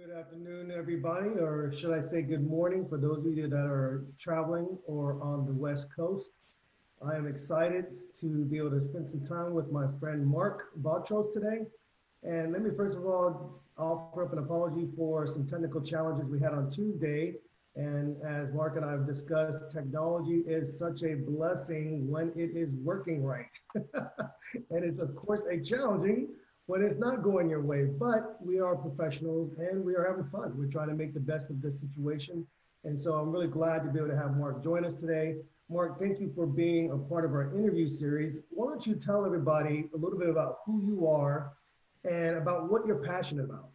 Good afternoon, everybody, or should I say good morning for those of you that are traveling or on the West Coast. I am excited to be able to spend some time with my friend Mark Botros today. And let me first of all offer up an apology for some technical challenges we had on Tuesday. And as Mark and I have discussed, technology is such a blessing when it is working right. and it's of course a challenging when it's not going your way, but we are professionals and we are having fun. We're trying to make the best of this situation. And so I'm really glad to be able to have Mark join us today. Mark, thank you for being a part of our interview series. Why don't you tell everybody a little bit about who you are and about what you're passionate about?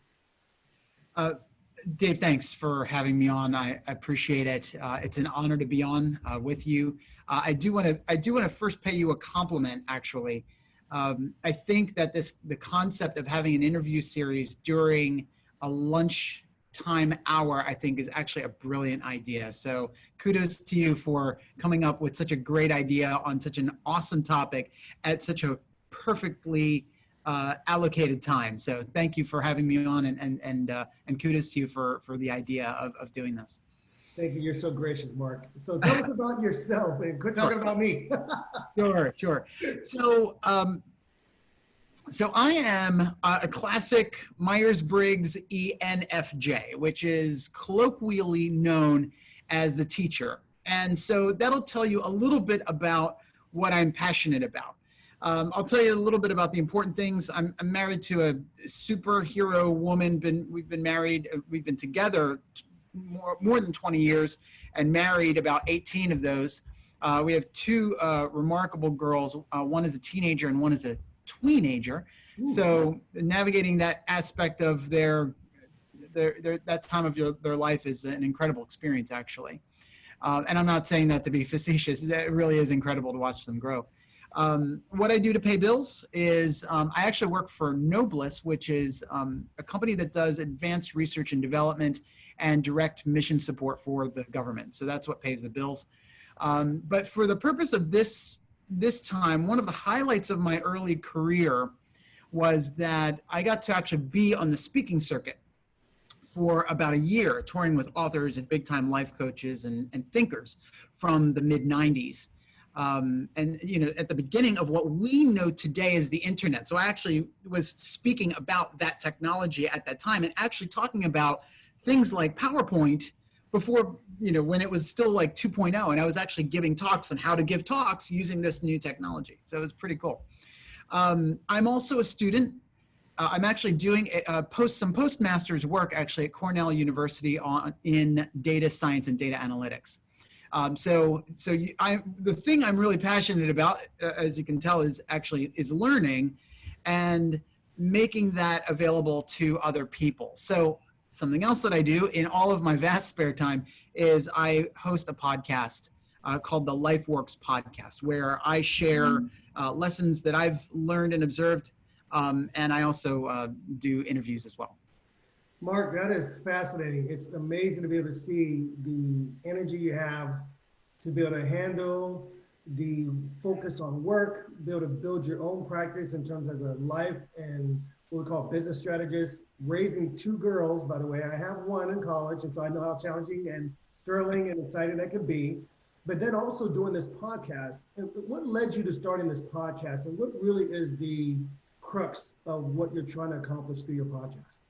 Uh, Dave, thanks for having me on. I, appreciate it. Uh, it's an honor to be on uh, with you. Uh, I do want to I do want to first pay you a compliment. Actually, um, I think that this the concept of having an interview series during a lunch time hour, I think, is actually a brilliant idea. So kudos to you for coming up with such a great idea on such an awesome topic at such a perfectly uh, allocated time. So thank you for having me on and, and, and, uh, and kudos to you for, for the idea of, of doing this. Thank you. You're so gracious, Mark. So tell us about yourself and quit talking about me. sure, sure. So, um, so I am a classic Myers-Briggs ENFJ, which is colloquially known as the teacher. And so that'll tell you a little bit about what I'm passionate about. Um, I'll tell you a little bit about the important things. I'm, I'm married to a superhero woman. Been, we've been married, uh, we've been together more, more than 20 years and married about 18 of those. Uh, we have two uh, remarkable girls. Uh, one is a teenager and one is a tweenager. Ooh. So navigating that aspect of their, their, their that time of your, their life is an incredible experience actually. Uh, and I'm not saying that to be facetious. It really is incredible to watch them grow. Um, what I do to pay bills is um, I actually work for Noblis, which is um, a company that does advanced research and development and direct mission support for the government. So that's what pays the bills. Um, but for the purpose of this, this time, one of the highlights of my early career was that I got to actually be on the speaking circuit for about a year, touring with authors and big time life coaches and, and thinkers from the mid 90s um, and you know at the beginning of what we know today as the internet. So I actually was speaking about that technology at that time and actually talking about things like PowerPoint before you know when it was still like 2.0 and I was actually giving talks on how to give talks using this new technology. So it was pretty cool. Um, I'm also a student. Uh, I'm actually doing a, a post some postmaster's work actually at Cornell University on in data science and data analytics. Um, so, so you, I, the thing I'm really passionate about, uh, as you can tell, is actually is learning, and making that available to other people. So, something else that I do in all of my vast spare time is I host a podcast uh, called the LifeWorks Podcast, where I share mm-hmm. uh, lessons that I've learned and observed, um, and I also uh, do interviews as well. Mark, that is fascinating. It's amazing to be able to see the energy you have to be able to handle the focus on work, be able to build your own practice in terms as a life and what we call business strategist, raising two girls, by the way. I have one in college, and so I know how challenging and thrilling and exciting that can be. But then also doing this podcast. What led you to starting this podcast, and what really is the crux of what you're trying to accomplish through your podcast?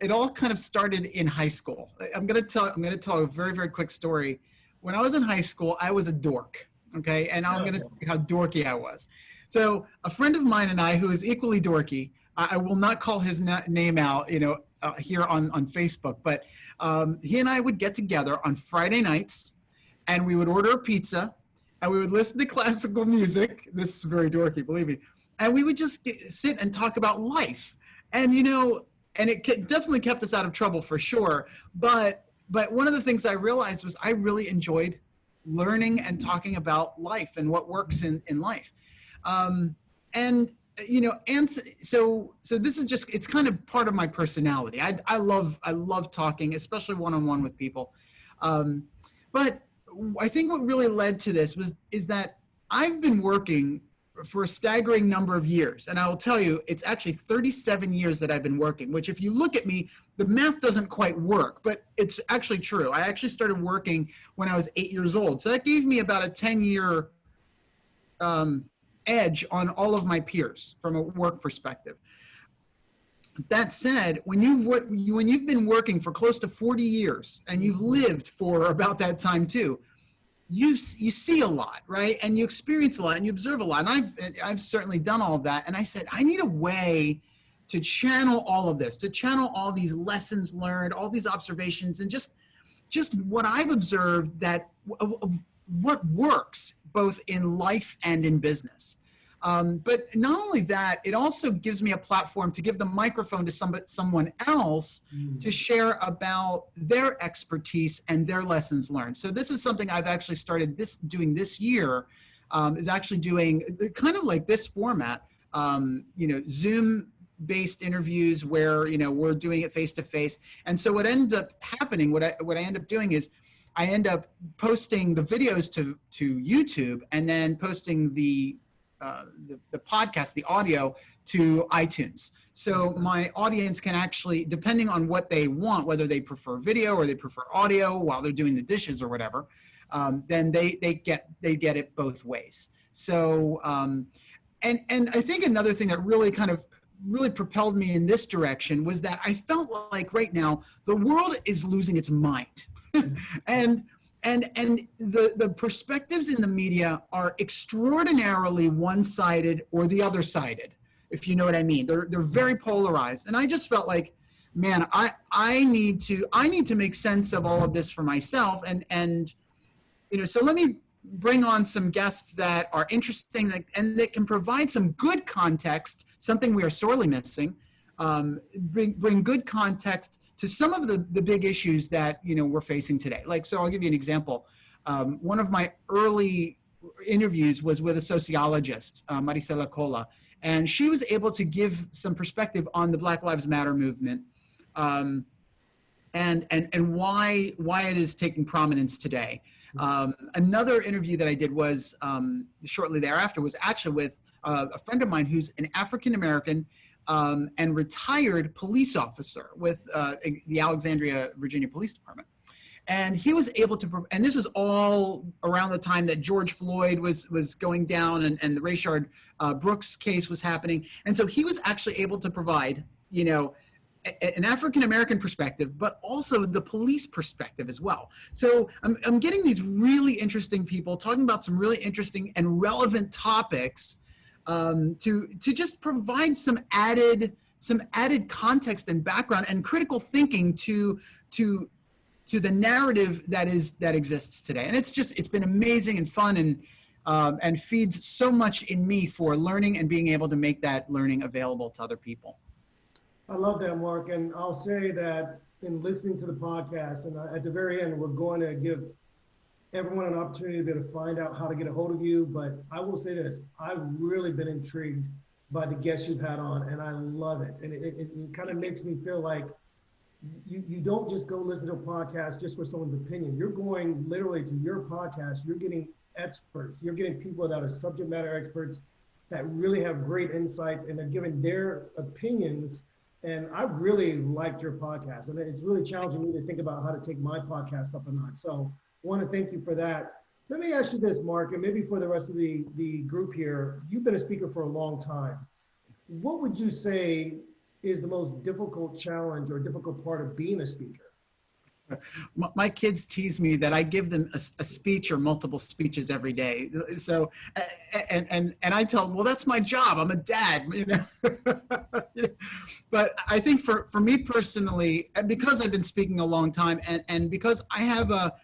it all kind of started in high school. I'm gonna tell I'm gonna tell a very very quick story. When I was in high school, I was a dork. Okay, and I'm gonna tell you how dorky I was. So a friend of mine and I, who is equally dorky, I, will not call his na name out, you know, uh, here on on Facebook, but um, he and I would get together on Friday nights, and we would order a pizza, and we would listen to classical music. This is very dorky, believe me. And we would just get, sit and talk about life. And you know, and it definitely kept us out of trouble for sure. But but one of the things I realized was I really enjoyed learning and talking about life and what works in in life. Um, and you know, and so so this is just it's kind of part of my personality. I I love I love talking, especially one on one with people. Um, but I think what really led to this was is that I've been working for a staggering number of years. And I will tell you, it's actually 37 years that I've been working, which if you look at me, the math doesn't quite work, but it's actually true. I actually started working when I was eight years old. So that gave me about a 10 year um, edge on all of my peers from a work perspective. That said, when you've, when you've been working for close to 40 years and you've mm-hmm. lived for about that time too, you you see a lot, right? And you experience a lot and you observe a lot. And I've I've certainly done all of that. And I said I need a way to channel all of this, to channel all these lessons learned, all these observations, and just just what I've observed that of, of what works both in life and in business. Um, but not only that, it also gives me a platform to give the microphone to somebody, someone else mm. to share about their expertise and their lessons learned. So this is something I've actually started this doing this year, um, is actually doing kind of like this format, um, you know, Zoom based interviews where, you know, we're doing it face to face. And so what ends up happening, what I, what I end up doing is I end up posting the videos to, to YouTube and then posting the uh, the, the podcast, the audio, to iTunes. So my audience can actually, depending on what they want, whether they prefer video or they prefer audio while they're doing the dishes or whatever, um, then they they get they get it both ways. So um, and and I think another thing that really kind of really propelled me in this direction was that I felt like right now the world is losing its mind, and and and the the perspectives in the media are extraordinarily one-sided or the other sided if you know what i mean. They're they're very polarized. And i just felt like man i i need to i need to make sense of all of this for myself. And and you know so let me bring on some guests that are interesting and that can provide some good context something we are sorely missing um, bring bring good context to some of the, the big issues that you know we're facing today. Like, so I'll give you an example. Um, one of my early interviews was with a sociologist, uh, Maricela Colla, and she was able to give some perspective on the Black Lives Matter movement um, and, and, and why, why it is taking prominence today. Um, another interview that I did was um, shortly thereafter was actually with uh, a friend of mine who's an African American um, and retired police officer with uh, the Alexandria, Virginia Police Department. And he was able to, and this was all around the time that George Floyd was was going down and, and the Rayshard uh, Brooks case was happening. And so he was actually able to provide, you know, an African American perspective, but also the police perspective as well. So I'm, I'm getting these really interesting people talking about some really interesting and relevant topics um, to to just provide some added some added context and background and critical thinking to to to the narrative that is that exists today. And it's just it's been amazing and fun and um, and feeds so much in me for learning and being able to make that learning available to other people. I love that, Mark. And I'll say that in listening to the podcast, and at the very end, we're going to give everyone an opportunity to be able to find out how to get a hold of you. But I will say this, I've really been intrigued by the guests you've had on and I love it. And it, it, it kind of makes me feel like you, you don't just go listen to a podcast just for someone's opinion. You're going literally to your podcast. You're getting experts. You're getting people that are subject matter experts that really have great insights and they're giving their opinions. And I've really liked your podcast. And it's really challenging me to think about how to take my podcast up a notch. So want to thank you for that. Let me ask you this, Mark, and maybe for the rest of the, the group here, you've been a speaker for a long time. What would you say is the most difficult challenge or difficult part of being a speaker? My kids tease me that I give them a, a, speech or multiple speeches every day. So, and, and, and I tell them, well, that's my job. I'm a dad, you know. but I think for, for me personally, because I've been speaking a long time and, and because I have a,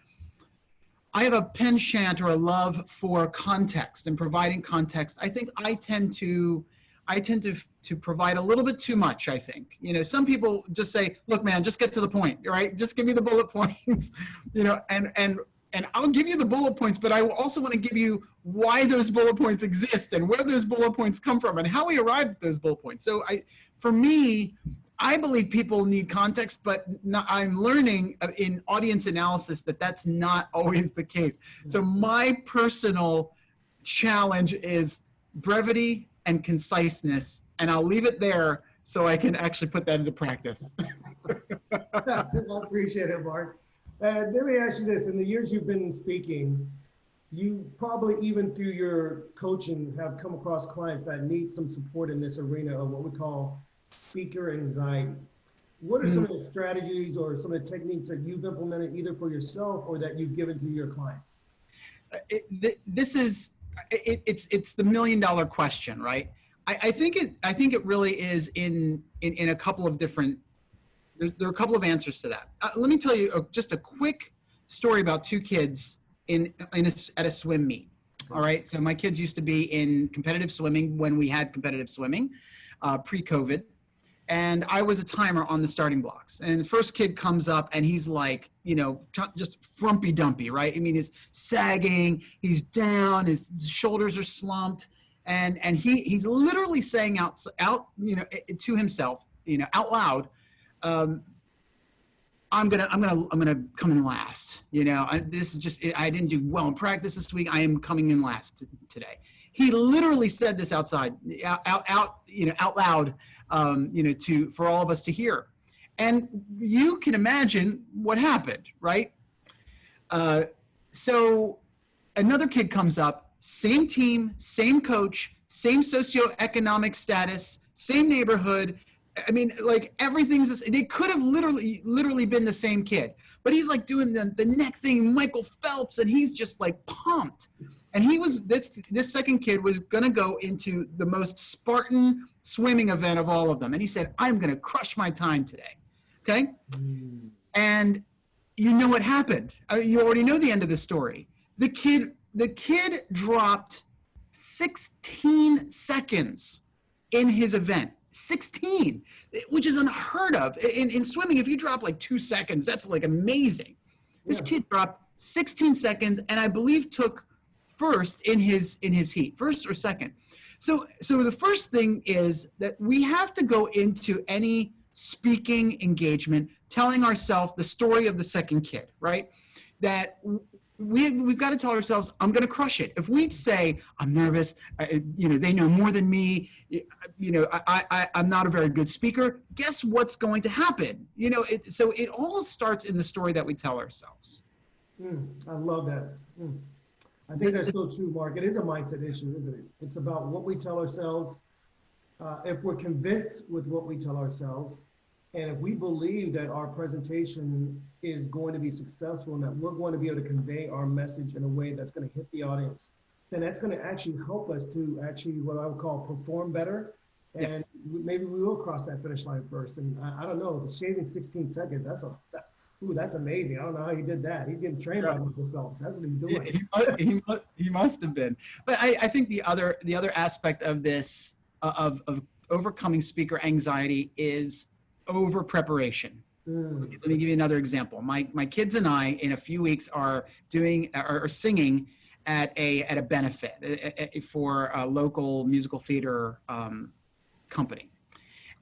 I have a penchant or a love for context and providing context. I think I tend to, I tend to to provide a little bit too much. I think you know some people just say, "Look, man, just get to the point, right? Just give me the bullet points," you know, and and and I'll give you the bullet points, but I also want to give you why those bullet points exist and where those bullet points come from and how we arrived at those bullet points. So I, for me, I believe people need context, but not, I'm learning uh, in audience analysis that that's not always the case. So mm-hmm. my personal challenge is brevity and conciseness, and I'll leave it there so I can actually put that into practice. I appreciate it, Mark. And let me ask you this, in the years you've been speaking, you probably even through your coaching have come across clients that need some support in this arena of what we call speaker anxiety. What are some of the strategies or some of the techniques that you've implemented either for yourself or that you've given to your clients? It, th- this is it, it's it's the million dollar question, right? I, I think it I think it really is in in, in a couple of different. There, there are a couple of answers to that. Uh, let me tell you a, just a quick story about two kids in in a, at a swim meet. All right, so my kids used to be in competitive swimming when we had competitive swimming, uh, pre-COVID, and I was a timer on the starting blocks. And the first kid comes up and he's like, you know, just frumpy dumpy, right? I mean, he's sagging, he's down, his shoulders are slumped, and and he he's literally saying out out you know to himself, you know, out loud, um, I'm gonna I'm gonna I'm gonna come in last. You know, I, this is just I didn't do well in practice this week. I am coming in last today. He literally said this outside, out out, out you know out loud um, you know, to for all of us to hear. And you can imagine what happened, right? Uh, so another kid comes up, same team, same coach, same socioeconomic status, same neighborhood. I mean, like everything's. They could have literally, literally been the same kid, but he's like doing the the neck thing, Michael Phelps, and he's just like pumped. And he was this this second kid was gonna go into the most Spartan swimming event of all of them. And he said, I'm going to crush my time today. Okay. Mm. And you know what happened. I mean, you already know the end of the story. The kid, the kid dropped 16 seconds in his event. 16, which is unheard of. In, in swimming, if you drop like two seconds, that's like amazing. This yeah. kid dropped 16 seconds and I believe took first in his in his heat, first or second. So, so the first thing is that we have to go into any speaking engagement telling ourselves the story of the second kid, right? That we, we've got to tell ourselves, I'm going to crush it. If we say, I'm nervous, I, you know, they know more than me, you know, I, I, I'm not a very good speaker, guess what's going to happen? You know, it, so it all starts in the story that we tell ourselves. Mm, I love that. Mm. I think that's so true, Mark. It is a mindset issue, isn't it? It's about what we tell ourselves. Uh, if we're convinced with what we tell ourselves, and if we believe that our presentation is going to be successful and that we're going to be able to convey our message in a way that's going to hit the audience, then that's going to actually help us to actually what I would call perform better. And yes. maybe we will cross that finish line first. And I, I don't know, shaving 16 seconds, that's a, that, Ooh, that's amazing. I don't know how he did that. He's getting trained yeah. by Michael Phelps. That's what he's doing. He, must, he, must, he must have been. But I, I think the other the other aspect of this uh, of of overcoming speaker anxiety is over preparation. Mm. Let me give you another example. My my kids and I in a few weeks are doing are, are singing at a at a benefit a, a, for a local musical theater um, company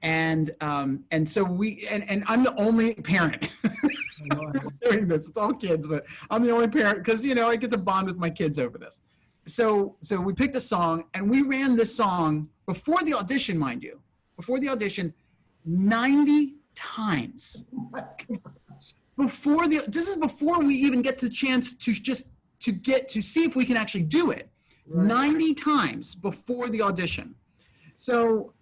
and um, and so we and, and I'm the only parent doing this. It's all kids, but I'm the only parent because you know I get to bond with my kids over this. So so we picked a song and we ran this song before the audition, mind you, before the audition, 90 times. before the this is before we even get the chance to just to get to see if we can actually do it. Right. 90 times before the audition. So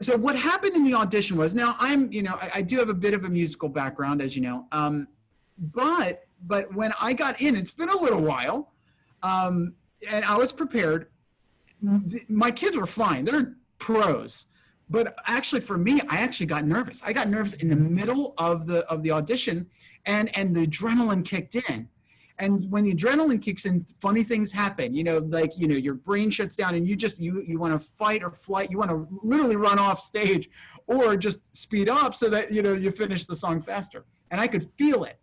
so what happened in the audition was now I'm, you know, I, I, do have a bit of a musical background, as you know. Um, but but when I got in, it's been a little while, um, and I was prepared. My kids were fine; they're pros. But actually, for me, I actually got nervous. I got nervous in the middle of the of the audition, and and the adrenaline kicked in and when the adrenaline kicks in funny things happen. You know like you know your brain shuts down and you just you you want to fight or flight you want to literally run off stage or just speed up so that you know you finish the song faster. And i could feel it.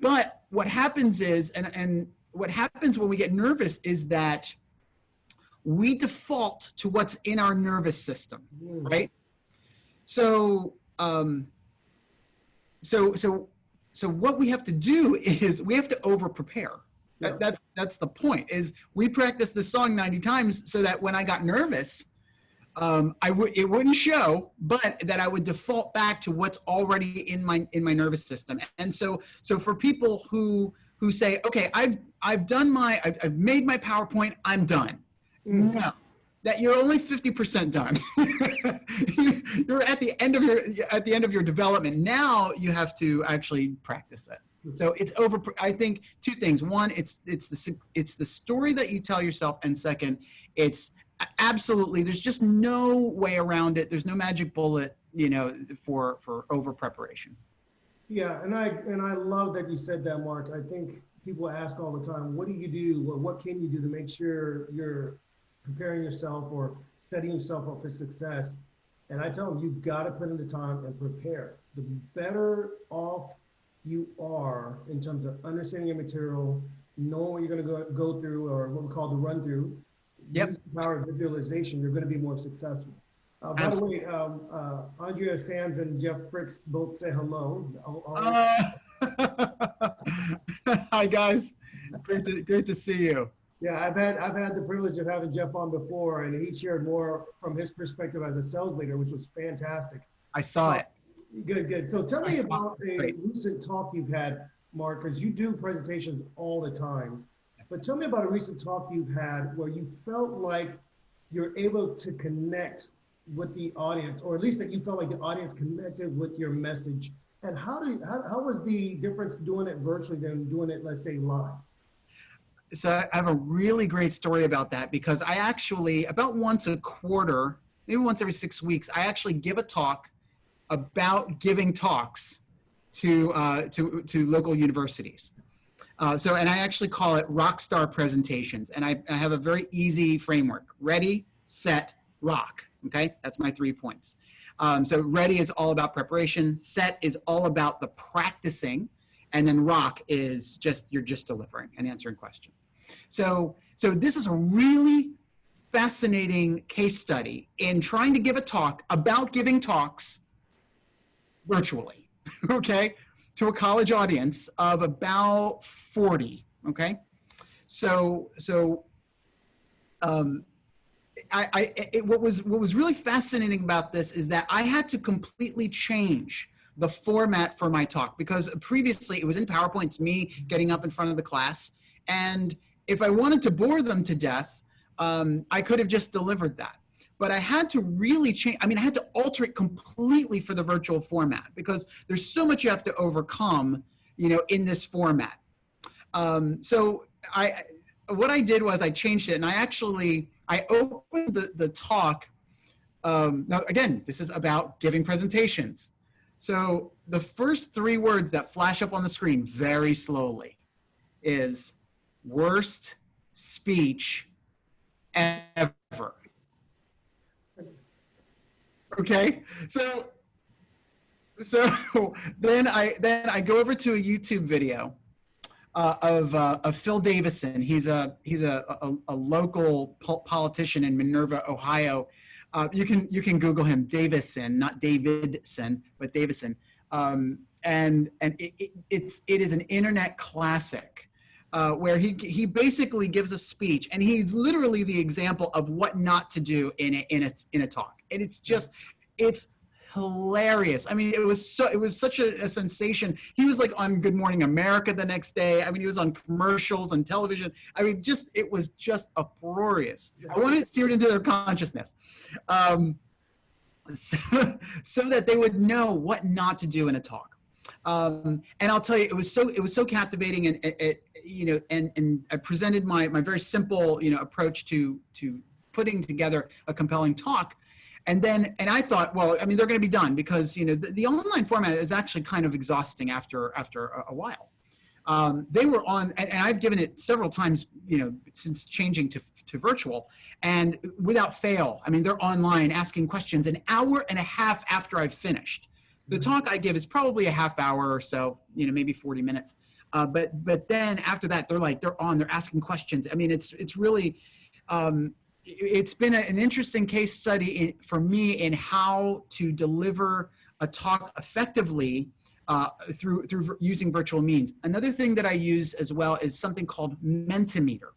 But what happens is and and what happens when we get nervous is that we default to what's in our nervous system mm. right? So um so so so what we have to do is we have to over prepare. Yeah. That, that's that's the point is we practiced the song 90 times so that when I got nervous, um, I would it wouldn't show, but that I would default back to what's already in my in my nervous system. And so so for people who who say, okay, I've I've done my I've, I've made my PowerPoint, I'm done. Mm. No, that you're only 50% done. you're at the end of your at the end of your development. Now you have to actually practice it. So it's over. I think two things. One, it's it's the it's the story that you tell yourself, and second, it's absolutely. There's just no way around it. There's no magic bullet, you know, for for over preparation. Yeah, and I and I love that you said that, Mark. I think people ask all the time, what do you do, or what can you do to make sure you're preparing yourself or setting yourself up for success? And I tell them, you've got to put in the time and prepare. The better off you are in terms of understanding your material, knowing what you're going to go, go through, or what we call the run through, Yep. use the power of visualization, you're going to be more successful. Uh, by the way, um, uh, Andrea Sands and Jeff Fricks both say hello. I'll- I'll- Uh, hi guys, great to great to see you. Yeah, I've had I've had the privilege of having Jeff on before, and he shared more from his perspective as a sales leader, which was fantastic. I saw it. Good, good. So tell me about a Great. recent talk you've had, Mark, because you do presentations all the time. But tell me about a recent talk you've had where you felt like you're able to connect with the audience, or at least that you felt like the audience connected with your message. And how do you, how, how was the difference doing it virtually than doing it, let's say, live? So I have a really great story about that because I actually about once a quarter, maybe once every six weeks, I actually give a talk about giving talks to uh, to to local universities. Uh, so, and I actually call it rockstar presentations, and I, I have a very easy framework: ready, set, rock. Okay, that's my three points. Um, so, ready is all about preparation. Set is all about the practicing and then rock is just you're just delivering and answering questions. So so this is a really fascinating case study in trying to give a talk about giving talks virtually okay to a college audience of about 40 okay? So so um I, I it, what was what was really fascinating about this is that I had to completely change the format for my talk because previously it was in PowerPoint, it's me getting up in front of the class. And if I wanted to bore them to death, um, I could have just delivered that. But I had to really change, I mean, I had to alter it completely for the virtual format because there's so much you have to overcome, you know, in this format. Um, so I, what I did was I changed it and I actually, I opened the, the talk. Um, now, again, this is about giving presentations. So the first three words that flash up on the screen very slowly is worst speech ever. Okay, so so then I then I go over to a YouTube video uh, of uh, of Phil Davison. He's a he's a, a, a local po politician in Minerva, Ohio. Uh, you can you can Google him, Davison, not Davidson, but Davison. Um, and and it, it, it's it is an internet classic uh, where he he basically gives a speech, and he's literally the example of what not to do in a, in a in a talk. And it's just it's hilarious. I mean, it was so it was such a, a, sensation. He was like on Good Morning America the next day. I mean, he was on commercials on television. I mean, just it was just uproarious. I wanted it into their consciousness, um, so, so that they would know what not to do in a talk. Um, and I'll tell you, it was so it was so captivating, and it, it you know, and and I presented my my very simple you know approach to to putting together a compelling talk and then and i thought well i mean they're going to be done because you know the, the, online format is actually kind of exhausting after after a, a while. Um, they were on and, and, i've given it several times you know since changing to, to virtual and without fail i mean they're online asking questions an hour and a half after i've finished. The talk i give is probably a half hour or so you know maybe 40 minutes. Uh, but but then after that they're like they're on they're asking questions. I mean it's it's really um, it's been a, an interesting case study in, for me in how to deliver a talk effectively uh, through through using virtual means. Another thing that I use as well is something called Mentimeter.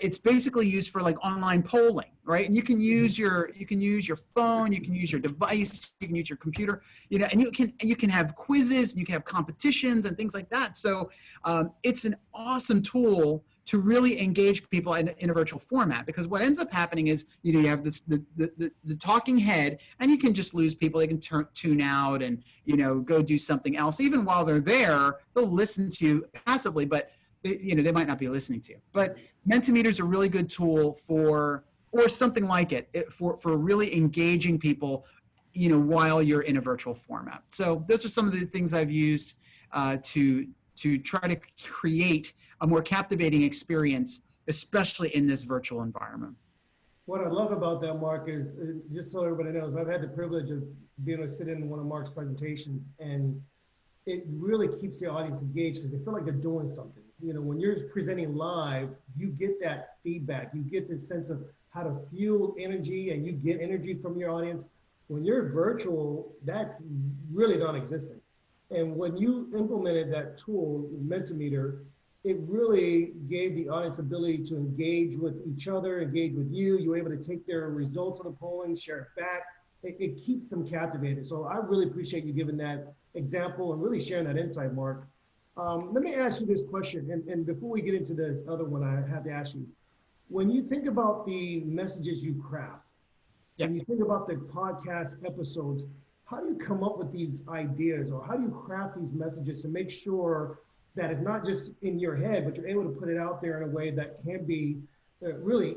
It's basically used for like online polling, right? And you can use your you can use your phone, you can use your device, you can use your computer, you know, and you can you can have quizzes, and you can have competitions and things like that. So um, it's an awesome tool to really engage people in, in a virtual format because what ends up happening is you know you have this the, the, the, the talking head and you can just lose people they can turn tune out and you know go do something else. Even while they're there they'll listen to you passively but they, you know they might not be listening to you. But mentimeter is a really good tool for or something like it, it for for really engaging people you know while you're in a virtual format. So those are some of the things i've used uh, to to try to create a more captivating experience, especially in this virtual environment. What I love about that, Mark, is uh, just so everybody knows, I've had the privilege of being able to sit in one of Mark's presentations, and it really keeps the audience engaged because they feel like they're doing something. You know, when you're presenting live, you get that feedback, you get this sense of how to fuel energy, and you get energy from your audience. When you're virtual, that's really non-existent. And when you implemented that tool, Mentimeter, it really gave the audience ability to engage with each other, engage with you. You were able to take their results of the polling, share it back. It, it keeps them captivated. So I really appreciate you giving that example and really sharing that insight, Mark. Um, let me ask you this question, and, and before we get into this other one, I have to ask you, when you think about the messages you craft, Yeah. and you think about the podcast episodes, how do you come up with these ideas or how do you craft these messages to make sure that it's not just in your head, but you're able to put it out there in a way that can be uh, really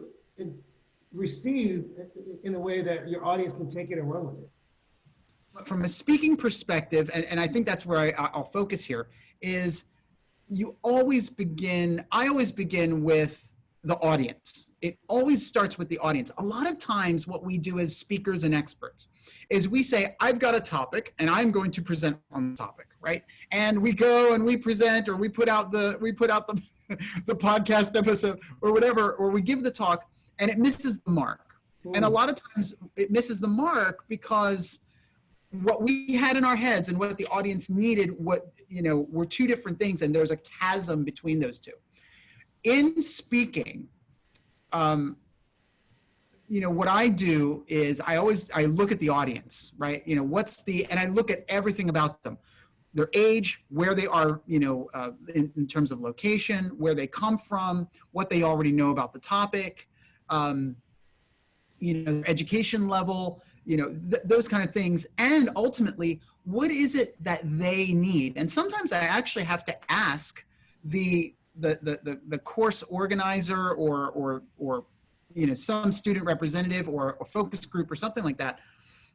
received in a way that your audience can take it and run with it? From a speaking perspective, and, and I think that's where I, I'll focus here, is you always begin, I always begin with the audience. It always starts with the audience. A lot of times, what we do as speakers and experts is we say, I've got a topic and I'm going to present on the topic, right? And we go and we present or we put out the we put out the the podcast episode or whatever, or we give the talk and it misses the mark. And a lot of times it misses the mark because what we had in our heads and what the audience needed, what you know, were two different things, and there's a chasm between those two. In speaking, um, you know, what I do is I always I look at the audience, right? You know, what's the and I look at everything about them, their age, where they are, you know, uh, in, in terms of location, where they come from, what they already know about the topic, um, you know, education level, you know, th- those kind of things, and ultimately, what is it that they need? And sometimes I actually have to ask the the the the, the course organizer or or or you know some student representative or a focus group or something like that.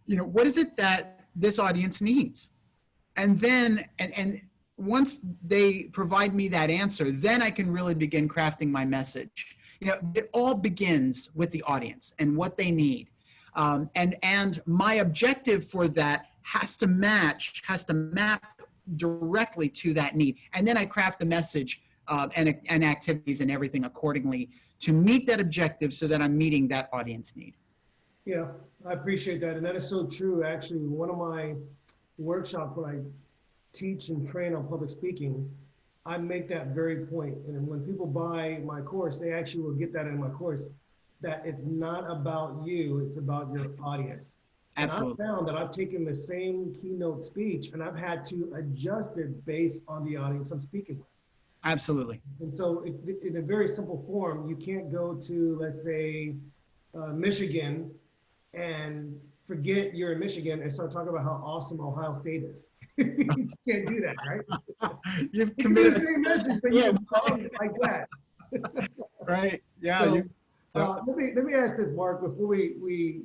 You know what is it that this audience needs and then and and once they provide me that answer then i can really begin crafting my message you know it all begins with the audience and what they need um, and and my objective for that has to match has to map directly to that need and then i craft the message uh, and, and activities and everything accordingly to meet that objective so that I'm meeting that audience need. Yeah, I appreciate that. And that is so true. Actually, one of my workshops when I teach and train on public speaking, I make that very point. And when people buy my course, they actually will get that in my course that it's not about you, it's about your audience. Absolutely. And I've found that I've taken the same keynote speech and I've had to adjust it based on the audience I'm speaking with. Absolutely. And so, it, in a very simple form, you can't go to, let's say, uh, Michigan and forget you're in Michigan and start talking about how awesome Ohio State is. you can't do that, right? You've You do the same message, but Yeah. you it like that. right? Yeah. So, you, uh, let me let me ask this, Mark, before we we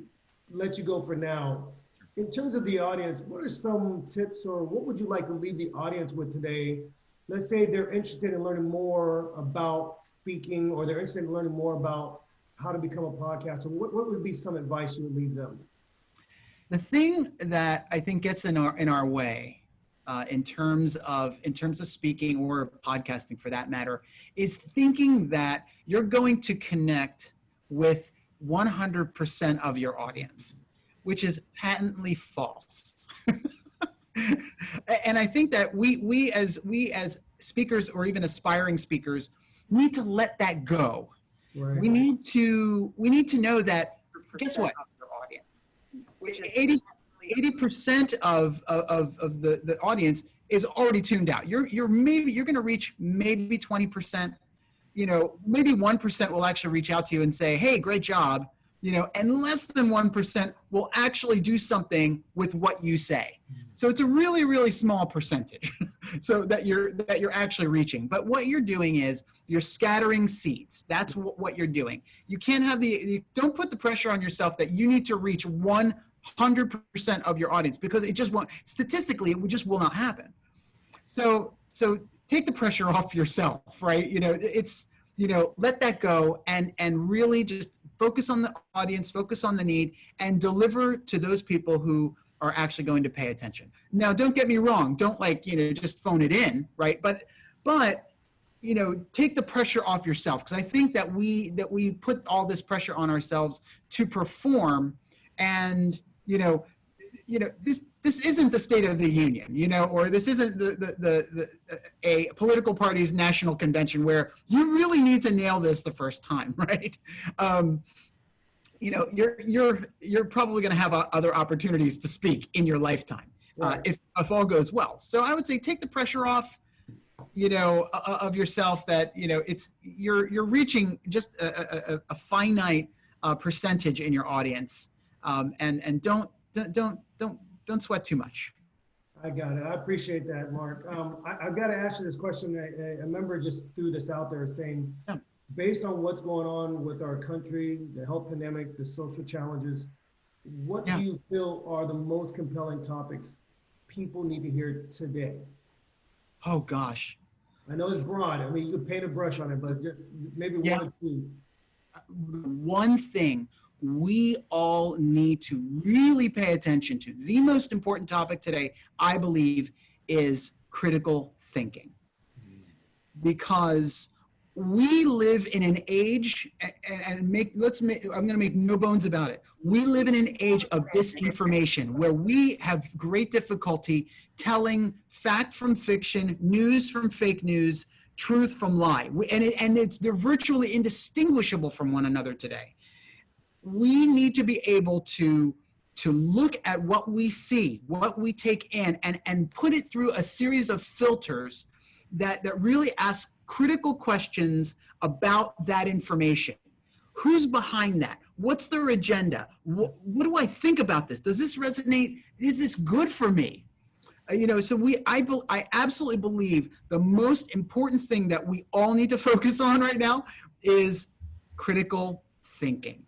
let you go for now. In terms of the audience, what are some tips, or what would you like to leave the audience with today? Let's say they're interested in learning more about speaking, or they're interested in learning more about how to become a podcaster. What what would be some advice you would leave them? The thing that I think gets in our in our way, uh, in terms of in terms of speaking or podcasting for that matter, is thinking that you're going to connect with 100% of your audience, which is patently false. And I think that we we as we as speakers or even aspiring speakers need to let that go. Right. We need to we need to know that Guess what? Of which is 80 really- percent of, of of the the audience is already tuned out. You're you're maybe you're going to reach maybe twenty percent. You know, maybe one percent will actually reach out to you and say, "Hey, great job." You know, and less than one percent will actually do something with what you say. Hmm. So it's a really really small percentage. so that you're that you're actually reaching. But what you're doing is you're scattering seeds. That's what, what you're doing. You can't have the you don't put the pressure on yourself that you need to reach 100% of your audience because it just won't statistically it just will not happen. So so take the pressure off yourself, right? You know, it's you know, let that go and and really just focus on the audience, focus on the need and deliver to those people who are actually going to pay attention. Now, don't get me wrong, don't like, you know, just phone it in, right? But but you know, take the pressure off yourself because I think that we that we put all this pressure on ourselves to perform and you know, you know, this this isn't the state of the union, you know, or this isn't the the, the, the a political party's national convention where you really need to nail this the first time, right? Um, you know, you're you're you're probably going to have uh, other opportunities to speak in your lifetime uh, if if all goes well. So I would say take the pressure off, you know, o- of yourself that you know it's you're you're reaching just a, a, a- a finite uh, percentage in your audience, um, and and don't don't don't don't sweat too much. I got it. I appreciate that, Mark. Um, I, I've got to ask you this question. A, a- a member just threw this out there saying, Yeah. based on what's going on with our country, the health pandemic, the social challenges, what Yeah. do you feel are the most compelling topics people need to hear today? Oh gosh, I know it's broad. I mean, you could paint a brush on it, but just maybe Yeah. one or two. one thing we all need to really pay attention to, the most important topic today, I believe, is critical thinking. Because we live in an age, and make, let's make, I'm gonna make no bones about it. We live in an age of disinformation where we have great difficulty telling fact from fiction, news from fake news, truth from lie. And, it, and it's, they're virtually indistinguishable from one another today. We need to be able to, to look at what we see, what we take in, and, and put it through a series of filters that, that really ask critical questions about that information. Who's behind that? What's their agenda? What, what do I think about this? Does this resonate? Is this good for me? Uh, you know so we I, I absolutely believe the most important thing that we all need to focus on right now is critical thinking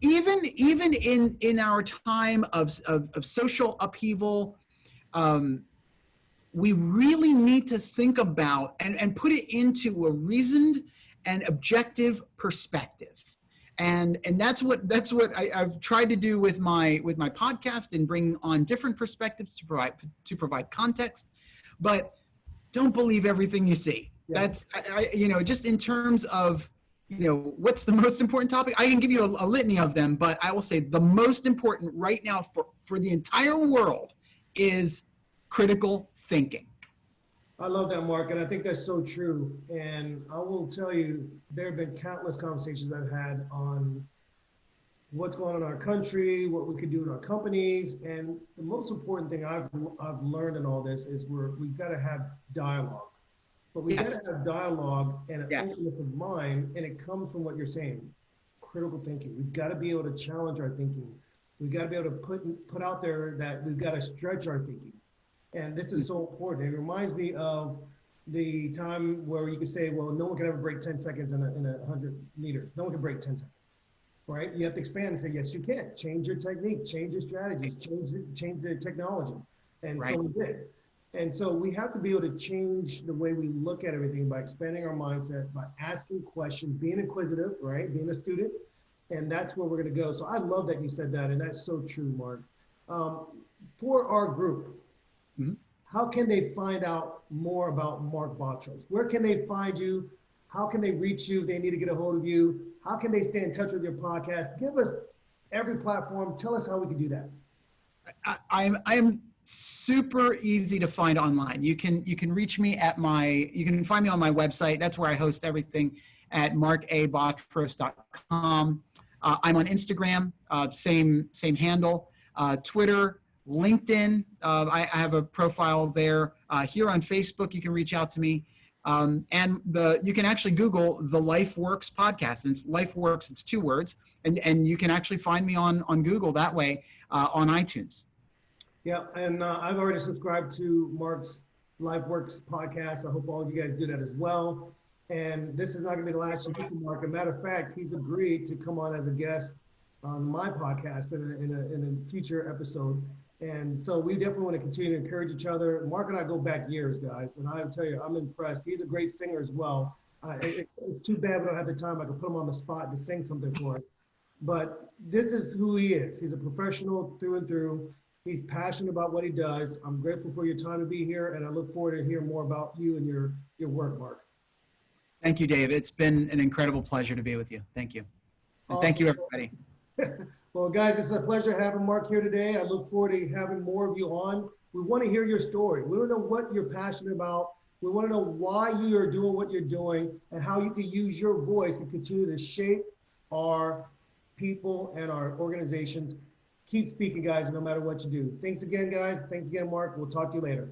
even even in in our time of of, of social upheaval um, we really need to think about and, and put it into a reasoned and objective perspective. And and that's what that's what I, I've tried to do with my with my podcast and bring on different perspectives to provide to provide context. But don't believe everything you see. Yeah. that's I, I, you know just in terms of you know what's the most important topic? I can give you a, a litany of them but i will say the most important right now for for the entire world is critical thinking. I love that, Mark, and I think that's so true. And I will tell you, there have been countless conversations I've had on what's going on in our country, what we could do in our companies, and the most important thing I've I've learned in all this is we're we've got to have dialogue, but we Yes. got to have dialogue and an Yes. openness of mind, and it comes from what you're saying, critical thinking. We've got to be able to challenge our thinking. We've got to be able to put put out there that we've got to stretch our thinking. And this is so important. It reminds me of the time where you could say, well, no one can ever break 10 seconds in a, in a 100 meters. No one can break 10 seconds, right? You have to expand and say, yes, you can. Change your technique, change your strategies, change the, change the technology. And Right. so we did. And so we have to be able to change the way we look at everything by expanding our mindset, by asking questions, being inquisitive, right? Being a student. And that's where we're going to go. So I love that you said that. And that's so true, Mark. Um, for our group, Mhm. how can they find out more about Mark Botros? Where can they find you? How can they reach you? if They need to get a hold of you. How can they stay in touch with your podcast? Give us every platform. Tell us how we can do that. I, I'm I'm super easy to find online. You can you can reach me at my you can find me on my website. That's where I host everything at markabotros.com. Uh, I'm on Instagram, uh, same same handle. Uh, Twitter, LinkedIn. Uh, I, I have a profile there. Uh, here on Facebook, you can reach out to me. Um, and the you can actually Google the Life Works podcast. And it's Life Works. It's two words, and and you can actually find me on on Google that way uh, on iTunes. Yeah, and uh, I've already subscribed to Mark's LifeWorks podcast. I hope all you guys do that as well. And this is not going to be the last year for Mark. As a matter of fact, he's agreed to come on as a guest on my podcast in a, in a, in a future episode. And so we definitely want to continue to encourage each other. Mark and I go back years, guys, and I tell you, I'm impressed. He's a great singer as well. Uh, it, it's too bad we don't have the time. I could put him on the spot to sing something for us. But this is who he is. He's a professional through and through. He's passionate about what he does. I'm grateful for your time to be here, and I look forward to hearing more about you and your your work, Mark. Thank you, Dave. It's been an incredible pleasure to be with you. Thank you. And thank you, everybody. well, guys, it's a pleasure having Mark here today. I look forward to having more of you on. We want to hear your story. We want to know what you're passionate about. We want to know why you are doing what you're doing and how you can use your voice to continue to shape our people and our organizations keep speaking, guys, no matter what you do. Thanks again, guys. Thanks again, Mark. We'll talk to you later.